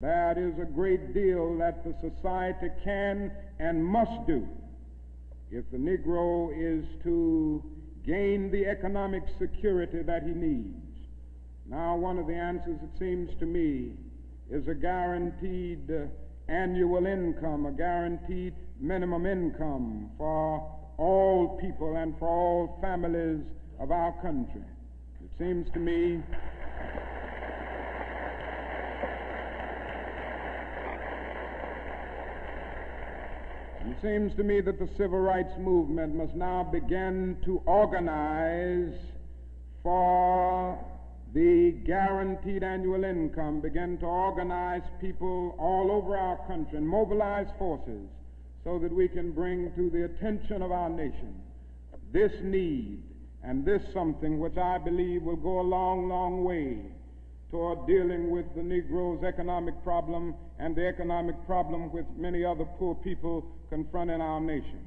There is a great deal that the society can and must do if the Negro is to gain the economic security that he needs. Now, one of the answers, it seems to me, is a guaranteed uh, annual income, a guaranteed minimum income for all people and for all families of our country. It seems to me It seems to me that the civil rights movement must now begin to organize for the guaranteed annual income, begin to organize people all over our country and mobilize forces so that we can bring to the attention of our nation this need and this something which I believe will go a long, long way toward dealing with the Negro's economic problem and the economic problem which many other poor people confront in our nation.